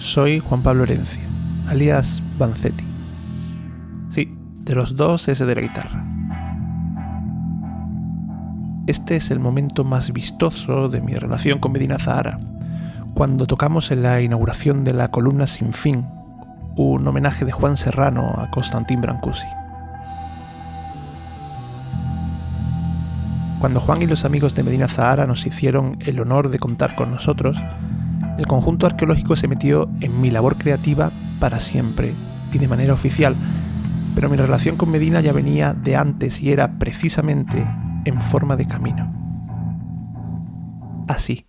Soy Juan Pablo Herencia, alias Vanzetti. Sí, de los dos ese de la guitarra. Este es el momento más vistoso de mi relación con Medina Zahara, cuando tocamos en la inauguración de la columna Sin Fin, un homenaje de Juan Serrano a Constantin Brancusi. Cuando Juan y los amigos de Medina Zahara nos hicieron el honor de contar con nosotros, el conjunto arqueológico se metió en mi labor creativa para siempre y de manera oficial, pero mi relación con Medina ya venía de antes y era precisamente en forma de camino. Así.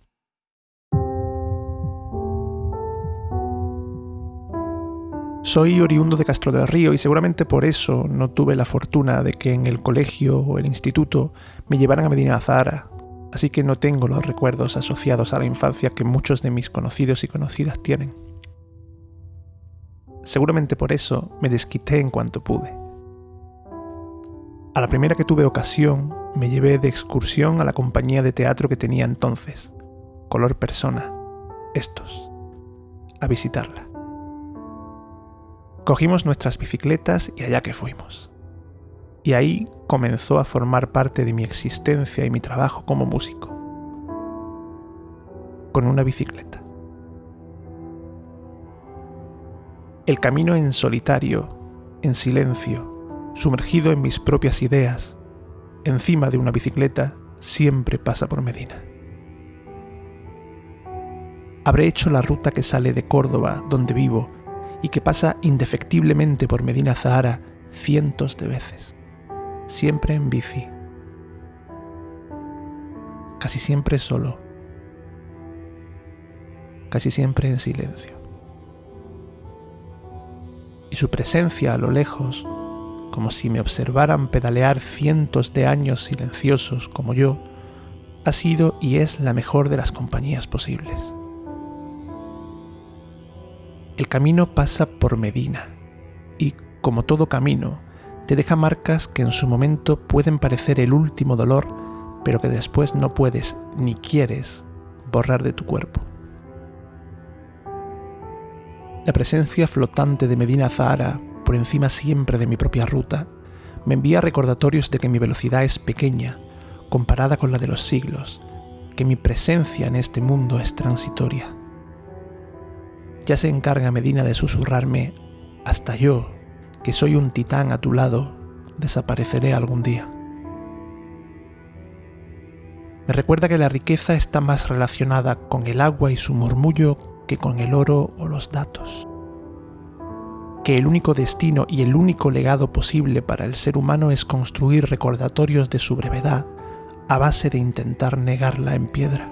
Soy oriundo de Castro del Río y seguramente por eso no tuve la fortuna de que en el colegio o el instituto me llevaran a Medina Zahara, así que no tengo los recuerdos asociados a la infancia que muchos de mis conocidos y conocidas tienen. Seguramente por eso me desquité en cuanto pude. A la primera que tuve ocasión, me llevé de excursión a la compañía de teatro que tenía entonces, Color Persona, estos, a visitarla. Cogimos nuestras bicicletas y allá que fuimos y ahí comenzó a formar parte de mi existencia y mi trabajo como músico. Con una bicicleta. El camino en solitario, en silencio, sumergido en mis propias ideas, encima de una bicicleta, siempre pasa por Medina. Habré hecho la ruta que sale de Córdoba, donde vivo, y que pasa indefectiblemente por Medina Zahara cientos de veces siempre en bici, casi siempre solo, casi siempre en silencio. Y su presencia a lo lejos, como si me observaran pedalear cientos de años silenciosos como yo, ha sido y es la mejor de las compañías posibles. El camino pasa por Medina y, como todo camino, te deja marcas que en su momento pueden parecer el último dolor, pero que después no puedes ni quieres borrar de tu cuerpo. La presencia flotante de Medina Zahara, por encima siempre de mi propia ruta, me envía recordatorios de que mi velocidad es pequeña, comparada con la de los siglos, que mi presencia en este mundo es transitoria. Ya se encarga Medina de susurrarme, hasta yo, que soy un titán a tu lado, desapareceré algún día. Me recuerda que la riqueza está más relacionada con el agua y su murmullo que con el oro o los datos. Que el único destino y el único legado posible para el ser humano es construir recordatorios de su brevedad a base de intentar negarla en piedra.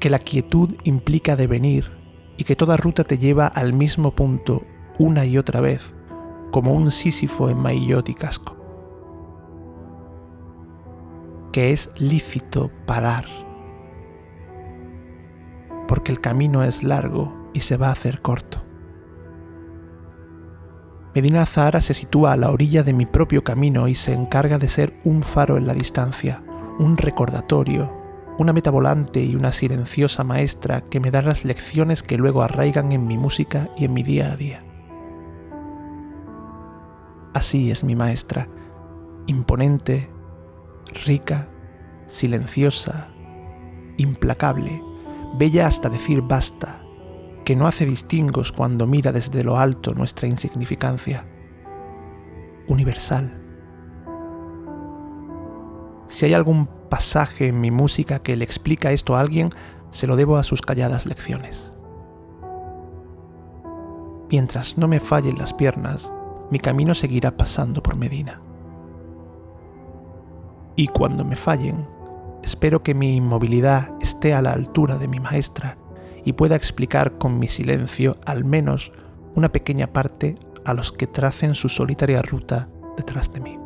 Que la quietud implica devenir y que toda ruta te lleva al mismo punto una y otra vez, como un Sísifo en maillot y casco. Que es lícito parar, porque el camino es largo y se va a hacer corto. Medina Zahara se sitúa a la orilla de mi propio camino y se encarga de ser un faro en la distancia, un recordatorio, una meta volante y una silenciosa maestra que me da las lecciones que luego arraigan en mi música y en mi día a día. Así es mi maestra, imponente, rica, silenciosa, implacable, bella hasta decir basta, que no hace distingos cuando mira desde lo alto nuestra insignificancia, universal. Si hay algún pasaje en mi música que le explica esto a alguien, se lo debo a sus calladas lecciones. Mientras no me fallen las piernas, mi camino seguirá pasando por Medina. Y cuando me fallen, espero que mi inmovilidad esté a la altura de mi maestra y pueda explicar con mi silencio al menos una pequeña parte a los que tracen su solitaria ruta detrás de mí.